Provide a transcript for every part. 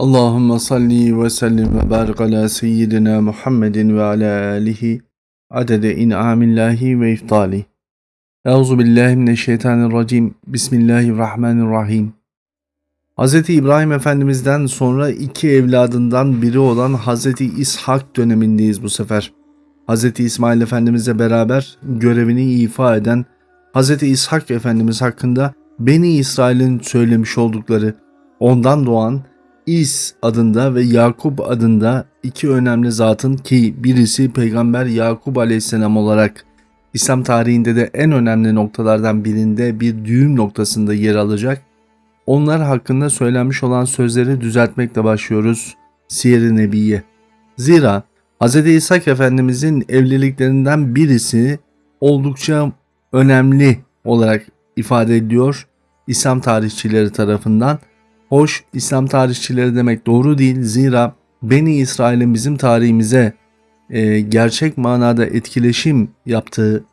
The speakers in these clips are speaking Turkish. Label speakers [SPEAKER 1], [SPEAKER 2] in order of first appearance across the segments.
[SPEAKER 1] Allahümme salli ve sellim ve barik ala seyyidina Muhammedin ve ala alihi adede in'amillahi ve iftali. Euzu billahi mineşşeytanirracim. Bismillahirrahmanirrahim. Hz. İbrahim Efendimiz'den sonra iki evladından biri olan Hz. İshak dönemindeyiz bu sefer. Hz. İsmail Efendimiz'le beraber görevini ifa eden Hz. İshak Efendimiz hakkında Beni İsrail'in söylemiş oldukları, ondan doğan İs adında ve Yakup adında iki önemli zatın ki birisi Peygamber Yakup aleyhisselam olarak İslam tarihinde de en önemli noktalardan birinde bir düğüm noktasında yer alacak. Onlar hakkında söylenmiş olan sözleri düzeltmekle başlıyoruz Siyer-i Nebiye. Zira Hz. İshak Efendimizin evliliklerinden birisi oldukça önemli olarak ifade ediliyor İslam tarihçileri tarafından. Hoş İslam tarihçileri demek doğru değil zira Beni İsrail'in bizim tarihimize e, gerçek manada etkileşim yaptığı,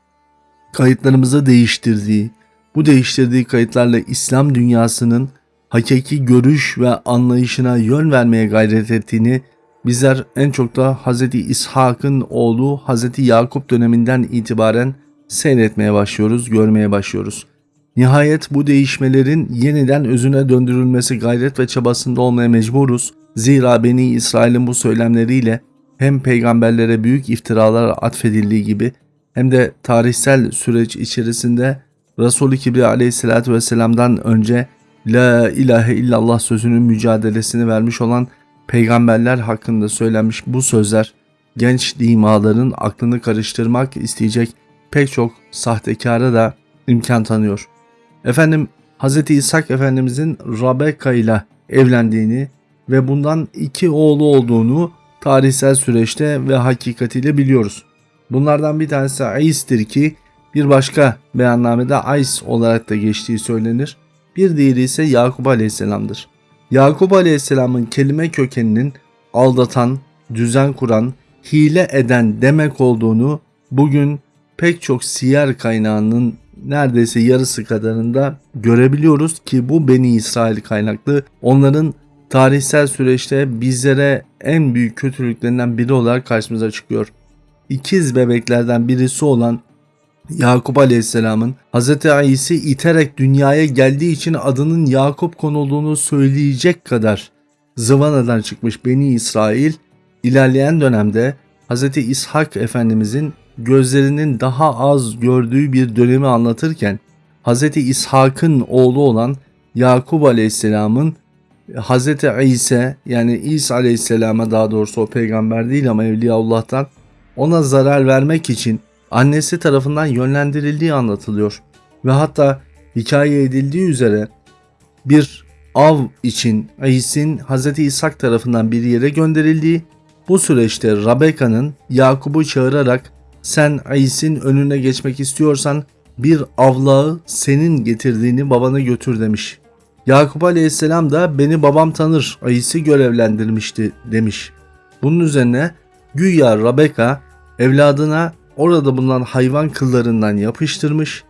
[SPEAKER 1] kayıtlarımızı değiştirdiği, bu değiştirdiği kayıtlarla İslam dünyasının hakiki görüş ve anlayışına yön vermeye gayret ettiğini bizler en çok da Hz. İshak'ın oğlu Hz. Yakup döneminden itibaren seyretmeye başlıyoruz, görmeye başlıyoruz. Nihayet bu değişmelerin yeniden özüne döndürülmesi gayret ve çabasında olmaya mecburuz. Zira Beni İsrail'in bu söylemleriyle hem peygamberlere büyük iftiralar atfedildiği gibi hem de tarihsel süreç içerisinde Resulü Kibriya aleyhissalatü vesselam'dan önce La ilahe illallah sözünün mücadelesini vermiş olan peygamberler hakkında söylenmiş bu sözler genç dimaların aklını karıştırmak isteyecek pek çok sahtekara da imkan tanıyor. Efendim Hz. İshak Efendimizin Rabeka ile evlendiğini ve bundan iki oğlu olduğunu tarihsel süreçte ve hakikatiyle biliyoruz. Bunlardan bir tanesi Ais'tir ki bir başka beyannamede Ais olarak da geçtiği söylenir. Bir diğeri ise Yakup Aleyhisselam'dır. Yakup Aleyhisselam'ın kelime kökeninin aldatan, düzen kuran, hile eden demek olduğunu bugün pek çok siyer kaynağının neredeyse yarısı kadarında görebiliyoruz ki bu Beni İsrail kaynaklı onların tarihsel süreçte bizlere en büyük kötülüklerinden biri olarak karşımıza çıkıyor. İkiz bebeklerden birisi olan Yakup Aleyhisselam'ın Hz. İs'i iterek dünyaya geldiği için adının Yakup konulduğunu söyleyecek kadar zıvanadan çıkmış Beni İsrail ilerleyen dönemde Hz. İshak Efendimizin gözlerinin daha az gördüğü bir dönemi anlatırken Hz. İshak'ın oğlu olan Yakup Aleyhisselam'ın Hz. İsa yani İsa Aleyhisselam'a daha doğrusu o peygamber değil ama Evliyaullah'tan ona zarar vermek için annesi tarafından yönlendirildiği anlatılıyor. Ve hatta hikaye edildiği üzere bir av için İs'in Hz. İshak tarafından bir yere gönderildiği bu süreçte Rabeka'nın Yakup'u çağırarak sen İs'in önüne geçmek istiyorsan bir avlağı senin getirdiğini babana götür demiş. Yakup aleyhisselam da beni babam tanır İs'i görevlendirmişti demiş. Bunun üzerine güya Rabeka evladına orada bulunan hayvan kıllarından yapıştırmış,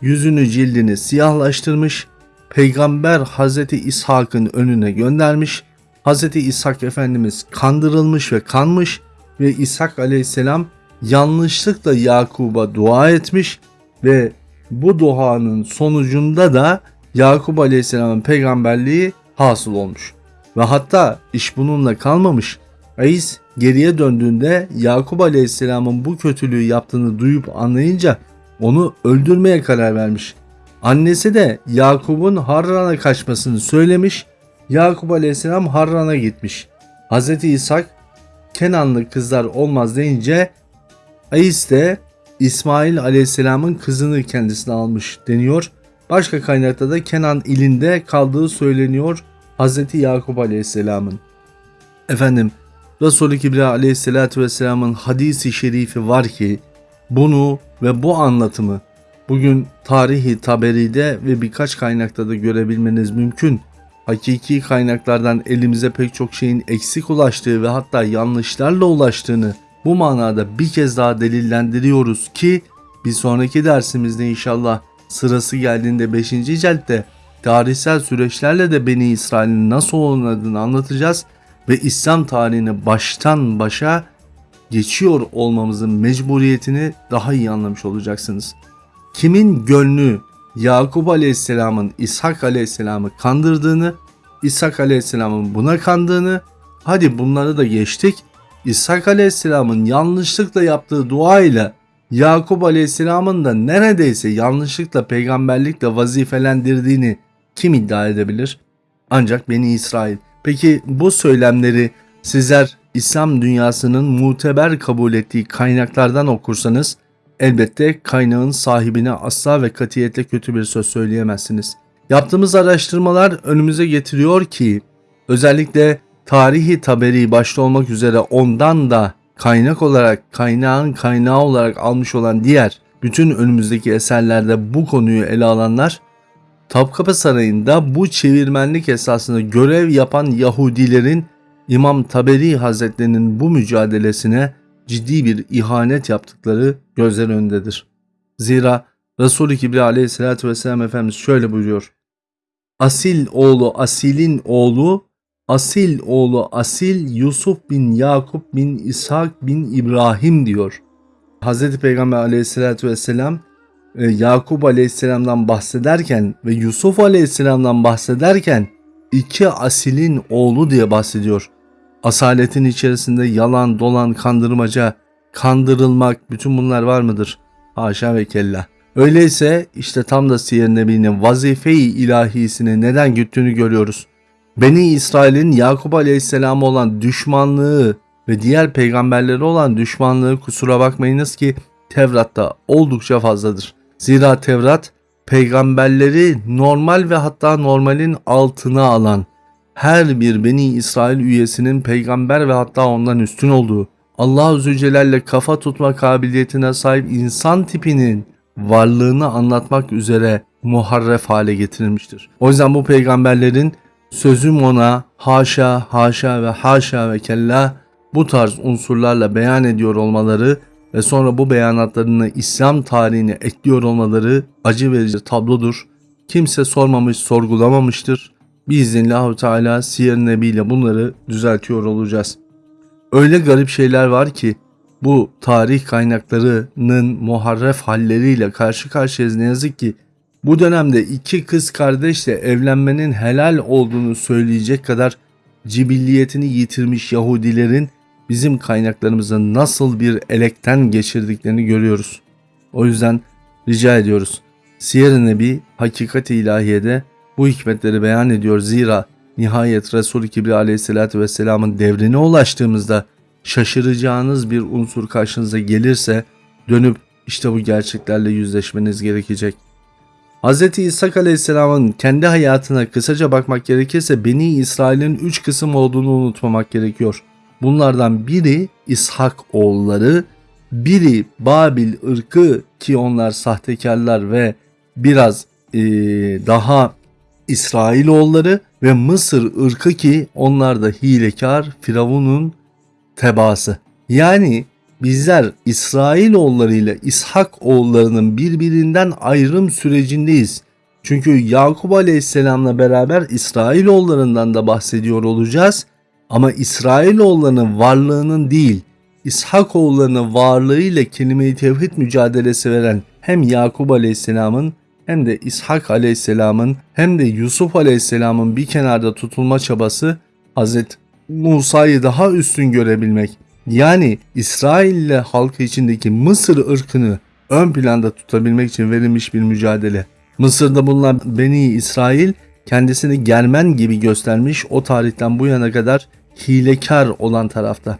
[SPEAKER 1] yüzünü cildini siyahlaştırmış, peygamber Hazreti İshak'ın önüne göndermiş, Hazreti İshak Efendimiz kandırılmış ve kanmış ve İshak aleyhisselam yanlışlıkla Yakub'a dua etmiş ve bu duanın sonucunda da Yakup Aleyhisselam'ın peygamberliği hasıl olmuş. Ve hatta iş bununla kalmamış. Aziz geriye döndüğünde Yakup Aleyhisselam'ın bu kötülüğü yaptığını duyup anlayınca onu öldürmeye karar vermiş. Annesi de Yakup'un Harran'a kaçmasını söylemiş. Yakup Aleyhisselam Harran'a gitmiş. Hz. İshak Kenanlı kızlar olmaz deyince Ais de İsmail Aleyhisselam'ın kızını kendisine almış deniyor. Başka kaynakta da Kenan ilinde kaldığı söyleniyor Hz. Yakup Aleyhisselam'ın. Efendim Resulü Kibriya Aleyhisselatü Vesselam'ın hadisi şerifi var ki bunu ve bu anlatımı bugün tarihi taberide ve birkaç kaynakta da görebilmeniz mümkün. Hakiki kaynaklardan elimize pek çok şeyin eksik ulaştığı ve hatta yanlışlarla ulaştığını bu manada bir kez daha delillendiriyoruz ki bir sonraki dersimizde inşallah sırası geldiğinde 5. ciltte tarihsel süreçlerle de Beni İsrail'in nasıl oynadığını anlatacağız ve İslam tarihini baştan başa geçiyor olmamızın mecburiyetini daha iyi anlamış olacaksınız. Kimin gönlü Yakup Aleyhisselam'ın İshak Aleyhisselam'ı kandırdığını, İshak Aleyhisselam'ın buna kandığını, hadi bunları da geçtik. İshak Aleyhisselam'ın yanlışlıkla yaptığı dua ile Yakup Aleyhisselam'ın da neredeyse yanlışlıkla peygamberlikle vazifelendirdiğini kim iddia edebilir? Ancak Beni İsrail. Peki bu söylemleri sizler İslam dünyasının muteber kabul ettiği kaynaklardan okursanız elbette kaynağın sahibine asla ve katiyetle kötü bir söz söyleyemezsiniz. Yaptığımız araştırmalar önümüze getiriyor ki özellikle tarihi taberi başta olmak üzere ondan da kaynak olarak kaynağın kaynağı olarak almış olan diğer bütün önümüzdeki eserlerde bu konuyu ele alanlar Topkapı Sarayı'nda bu çevirmenlik esasında görev yapan Yahudilerin İmam Taberi Hazretlerinin bu mücadelesine ciddi bir ihanet yaptıkları gözler önündedir. Zira Resul-i Kibri aleyhissalatü vesselam Efendimiz şöyle buyuruyor. Asil oğlu Asil'in oğlu, Asil oğlu Asil Yusuf bin Yakup bin İshak bin İbrahim diyor. Hz. Peygamber aleyhissalatü vesselam e, Yakup aleyhisselamdan bahsederken ve Yusuf aleyhisselamdan bahsederken iki asilin oğlu diye bahsediyor. Asaletin içerisinde yalan, dolan, kandırmaca, kandırılmak bütün bunlar var mıdır? Haşa ve kella. Öyleyse işte tam da Siyer Nebi'nin vazife-i ilahisini neden güttüğünü görüyoruz. Beni İsrail'in Yakup Aleyhisselam'a olan düşmanlığı ve diğer peygamberlere olan düşmanlığı kusura bakmayınız ki Tevrat'ta oldukça fazladır. Zira Tevrat peygamberleri normal ve hatta normalin altına alan her bir Beni İsrail üyesinin peygamber ve hatta ondan üstün olduğu Allah-u Zülcelal'le kafa tutma kabiliyetine sahip insan tipinin varlığını anlatmak üzere muharref hale getirilmiştir. O yüzden bu peygamberlerin sözüm ona haşa haşa ve haşa ve kella bu tarz unsurlarla beyan ediyor olmaları ve sonra bu beyanatlarını İslam tarihine ekliyor olmaları acı verici tablodur. Kimse sormamış, sorgulamamıştır. Biiznillahü Teala Siyer Nebi ile bunları düzeltiyor olacağız. Öyle garip şeyler var ki bu tarih kaynaklarının muharref halleriyle karşı karşıyayız ne yazık ki bu dönemde iki kız kardeşle evlenmenin helal olduğunu söyleyecek kadar cibilliyetini yitirmiş Yahudilerin bizim kaynaklarımızı nasıl bir elekten geçirdiklerini görüyoruz. O yüzden rica ediyoruz. Siyer-i Nebi hakikat-i ilahiyede bu hikmetleri beyan ediyor. Zira nihayet Resul-i Kibri aleyhissalatü vesselamın devrine ulaştığımızda şaşıracağınız bir unsur karşınıza gelirse dönüp işte bu gerçeklerle yüzleşmeniz gerekecek. Hz. İshak Aleyhisselam'ın kendi hayatına kısaca bakmak gerekirse Beni İsrail'in üç kısım olduğunu unutmamak gerekiyor. Bunlardan biri İshak oğulları, biri Babil ırkı ki onlar sahtekarlar ve biraz e, daha İsrailoğulları ve Mısır ırkı ki onlar da hilekar Firavun'un tebaası. Yani bizler İsrailoğulları ile İshak oğullarının birbirinden ayrım sürecindeyiz. Çünkü Yakup Aleyhisselam'la beraber İsrailoğullarından da bahsediyor olacağız. Ama İsrailoğullarının varlığının değil, İshak oğullarının varlığıyla kelime-i tevhid mücadelesi veren hem Yakup Aleyhisselam'ın hem de İshak Aleyhisselam'ın hem de Yusuf Aleyhisselam'ın bir kenarda tutulma çabası Hz. Musa'yı daha üstün görebilmek. Yani İsrail halkı içindeki Mısır ırkını ön planda tutabilmek için verilmiş bir mücadele. Mısır'da bulunan Beni İsrail kendisini Germen gibi göstermiş o tarihten bu yana kadar hilekar olan tarafta.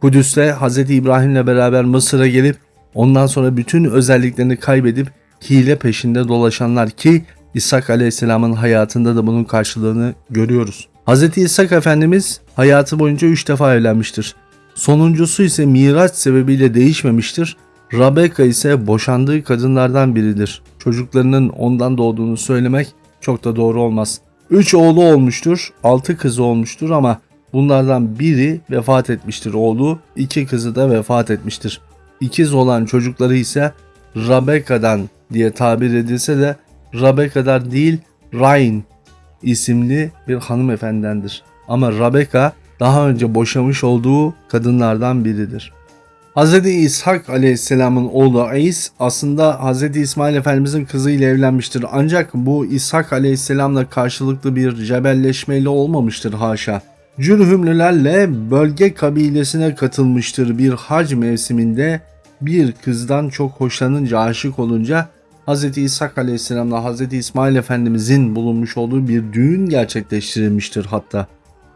[SPEAKER 1] Kudüs'te Hz. İbrahim'le beraber Mısır'a gelip ondan sonra bütün özelliklerini kaybedip hile peşinde dolaşanlar ki İshak Aleyhisselam'ın hayatında da bunun karşılığını görüyoruz. Hz. İshak Efendimiz hayatı boyunca 3 defa evlenmiştir. Sonuncusu ise miraç sebebiyle değişmemiştir. Rabeka ise boşandığı kadınlardan biridir. Çocuklarının ondan doğduğunu söylemek çok da doğru olmaz. 3 oğlu olmuştur, 6 kızı olmuştur ama bunlardan biri vefat etmiştir oğlu, 2 kızı da vefat etmiştir. İkiz olan çocukları ise Rabeka'dan diye tabir edilse de Rabeka'dan değil Rain isimli bir hanımefendendir. Ama Rebecca daha önce boşamış olduğu kadınlardan biridir. Hz. İshak aleyhisselamın oğlu İs aslında Hz. İsmail Efendimizin kızıyla evlenmiştir. Ancak bu İshak aleyhisselamla karşılıklı bir cebelleşmeyle olmamıştır haşa. Cürhümlülerle bölge kabilesine katılmıştır bir hac mevsiminde bir kızdan çok hoşlanınca aşık olunca Hz. İshak aleyhisselamla Hz. İsmail Efendimizin bulunmuş olduğu bir düğün gerçekleştirilmiştir hatta.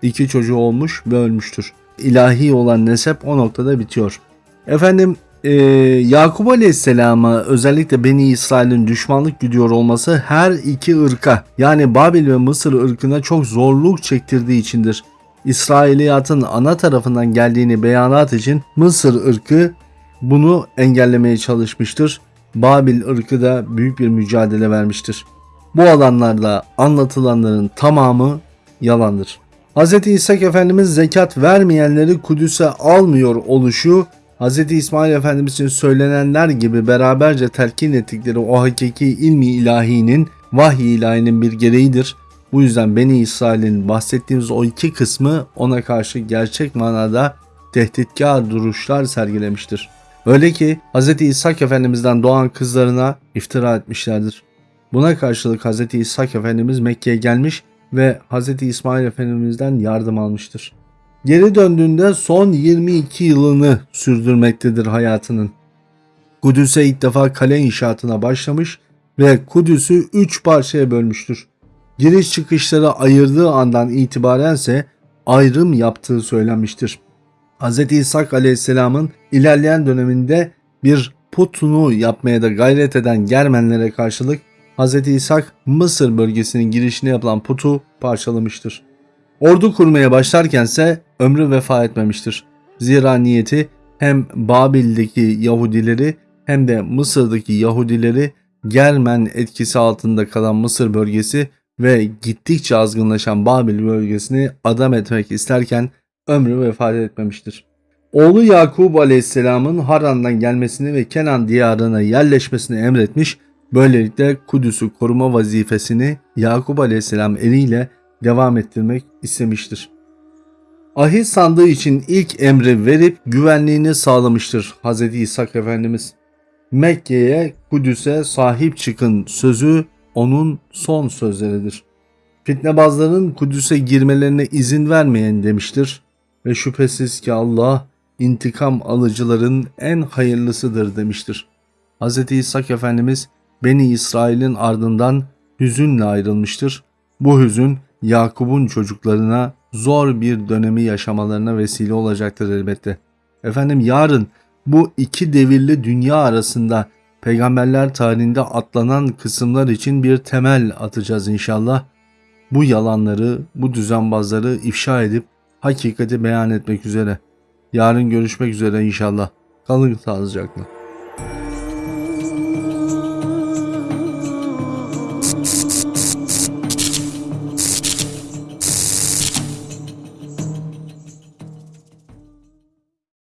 [SPEAKER 1] İki çocuğu olmuş ve ölmüştür. İlahi olan nesep o noktada bitiyor. Efendim e, Yakup Aleyhisselam'a özellikle Beni İsrail'in düşmanlık güdüyor olması her iki ırka yani Babil ve Mısır ırkına çok zorluk çektirdiği içindir. İsrailiyatın ana tarafından geldiğini beyanat için Mısır ırkı bunu engellemeye çalışmıştır. Babil ırkı da büyük bir mücadele vermiştir. Bu alanlarda anlatılanların tamamı yalandır. Hz. İsa Efendimiz zekat vermeyenleri Kudüs'e almıyor oluşu Hz. İsmail Efendimiz için söylenenler gibi beraberce telkin ettikleri o hakiki ilmi ilahinin, vahiy ilahinin bir gereğidir. Bu yüzden Beni İsrail'in bahsettiğimiz o iki kısmı ona karşı gerçek manada tehditkar duruşlar sergilemiştir. Öyle ki Hz. İsa Efendimiz'den doğan kızlarına iftira etmişlerdir. Buna karşılık Hz. İsa Efendimiz Mekke'ye gelmiş ve Hz. İsmail Efendimiz'den yardım almıştır. Geri döndüğünde son 22 yılını sürdürmektedir hayatının. Kudüs'e ilk defa kale inşaatına başlamış ve Kudüs'ü 3 parçaya bölmüştür. Giriş çıkışları ayırdığı andan itibarense ayrım yaptığı söylenmiştir. Hz. İshak aleyhisselamın ilerleyen döneminde bir putunu yapmaya da gayret eden Germenlere karşılık Hz. İshak Mısır bölgesinin girişine yapılan putu parçalamıştır. Ordu kurmaya başlarkense ömrü vefa etmemiştir. Zira niyeti hem Babil'deki Yahudileri hem de Mısır'daki Yahudileri Germen etkisi altında kalan Mısır bölgesi ve gittikçe azgınlaşan Babil bölgesini adam etmek isterken ömrü vefat etmemiştir. Oğlu Yakub aleyhisselamın Haran'dan gelmesini ve Kenan diyarına yerleşmesini emretmiş, böylelikle Kudüs'ü koruma vazifesini Yakub aleyhisselam eliyle devam ettirmek istemiştir. Ahit sandığı için ilk emri verip güvenliğini sağlamıştır Hz. İshak Efendimiz. Mekke'ye, Kudüs'e sahip çıkın sözü onun son sözleridir. Fitnebazların Kudüs'e girmelerine izin vermeyen demiştir ve şüphesiz ki Allah intikam alıcıların en hayırlısıdır demiştir. Hz. İshak Efendimiz Beni İsrail'in ardından hüzünle ayrılmıştır. Bu hüzün Yakup'un çocuklarına zor bir dönemi yaşamalarına vesile olacaktır elbette. Efendim yarın bu iki devirli dünya arasında peygamberler tarihinde atlanan kısımlar için bir temel atacağız inşallah. Bu yalanları, bu düzenbazları ifşa edip hakikati beyan etmek üzere. Yarın görüşmek üzere inşallah. Kalın sağlıcakla.